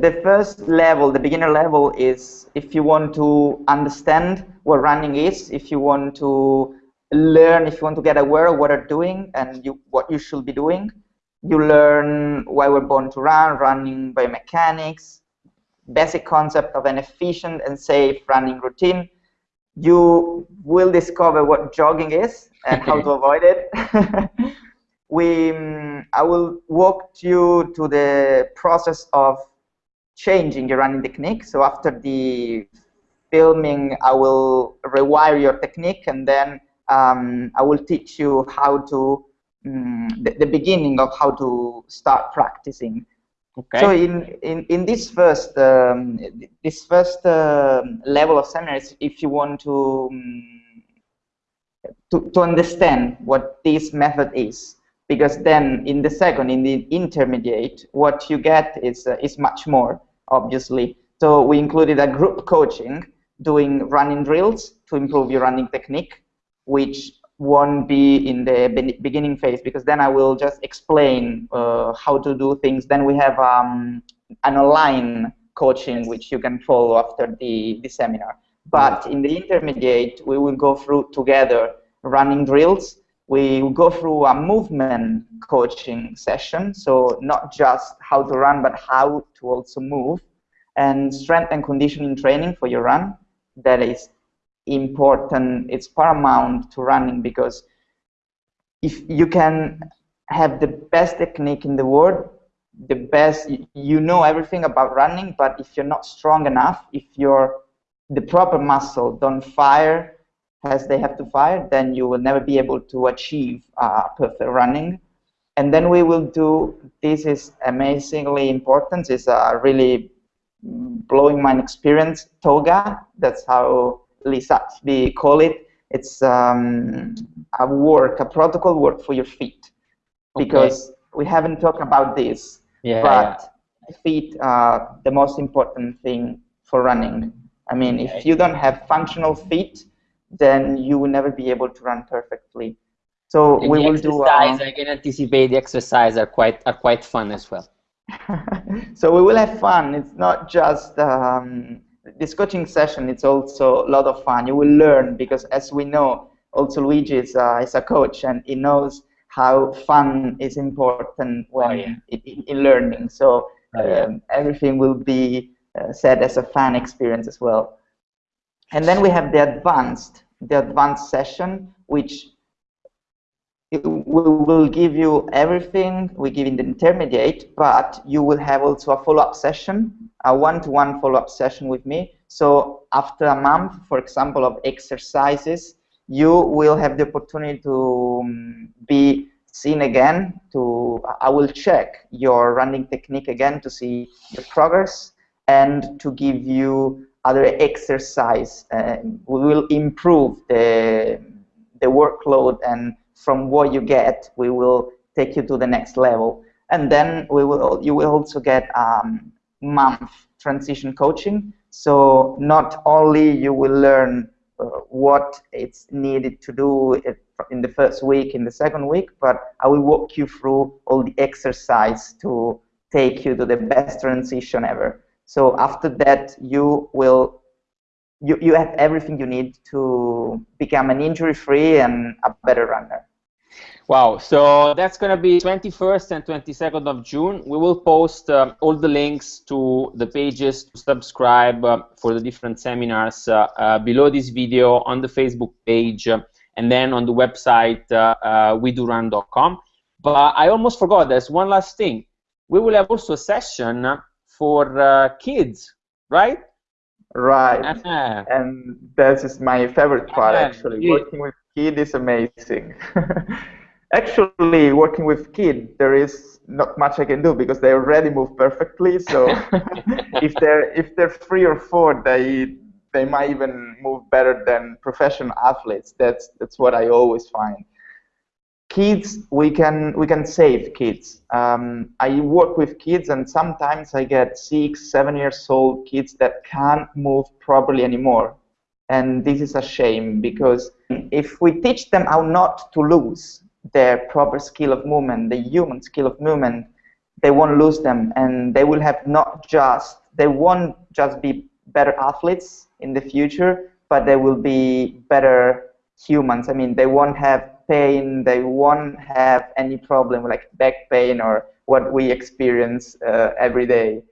the first level, the beginner level, is if you want to understand what running is, if you want to learn, if you want to get aware of what you're doing and you, what you should be doing. You learn why we're born to run, running biomechanics, basic concept of an efficient and safe running routine. You will discover what jogging is and how to avoid it. we, um, I will walk you to the process of changing your running technique. So after the filming, I will rewire your technique and then um, I will teach you how to, um, the, the, beginning of how to start practicing. Okay. So in, in, in this first, um, this first uh, level of seminars, if you want to, um, to, to understand what this method is, because then in the second, in the intermediate, what you get is, uh, is much more, obviously. So we included a group coaching doing running drills to improve your running technique, which won't be in the beginning phase because then I will just explain uh, how to do things. Then we have um, an online coaching which you can follow after the, the seminar. But in the intermediate, we will go through together running drills we will go through a movement coaching session, so not just how to run, but how to also move, and strength and conditioning training for your run. That is important, it's paramount to running because if you can have the best technique in the world, the best, you know everything about running, but if you're not strong enough, if your the proper muscle don't fire as they have to fire, then you will never be able to achieve uh, perfect running. And then we will do, this is amazingly important, it's a really blowing mind experience, toga, that's how Lisacbi call it. It's um, a work, a protocol work for your feet. Because okay. we haven't talked about this, yeah, but yeah. feet are the most important thing for running. I mean, okay. if you don't have functional feet, then you will never be able to run perfectly. So and we will do. Um, I can anticipate the exercise are quite are quite fun as well. so we will have fun. It's not just um, this coaching session. It's also a lot of fun. You will learn because, as we know, also Luigi is, uh, is a coach and he knows how fun is important when oh, yeah. in, in, learning. So oh, um, everything will be uh, said as a fun experience as well. And then we have the advanced the advanced session, which we will give you everything we give in the intermediate, but you will have also a follow-up session, a one-to-one follow-up session with me. So after a month, for example, of exercises, you will have the opportunity to um, be seen again. To I will check your running technique again to see the progress and to give you other exercise. Uh, we will improve the, the workload and from what you get, we will take you to the next level. And then we will, you will also get um, month transition coaching. So not only you will learn uh, what it's needed to do in the first week, in the second week, but I will walk you through all the exercise to take you to the best transition ever. So after that, you will you, you have everything you need to become an injury-free and a better runner. Wow, so that's going to be 21st and 22nd of June. We will post uh, all the links to the pages to subscribe uh, for the different seminars uh, uh below this video on the Facebook page uh, and then on the website uh, wedorun.com. But I almost forgot, there's one last thing. We will have also a session for uh, kids, right? Right. Uh-huh. And that is my favorite part, uh-huh. actually. Working with kids is amazing. actually, working with kids, there is not much I can do because they already move perfectly. So if they're if they're three or four, they they might even move better than professional athletes. That's that's what I always find kids we can we can save kids. Um, i work with kids and sometimes i get six seven years old kids that can't move properly anymore. And this is a shame because if we teach them how not to lose their proper skill of movement the human skill of movement they won't lose them. And they will have not just they won't just be better athletes in the future but they will be better humans. I mean they won't have pain, they won't have any problem like back pain or what we experience uh, every day.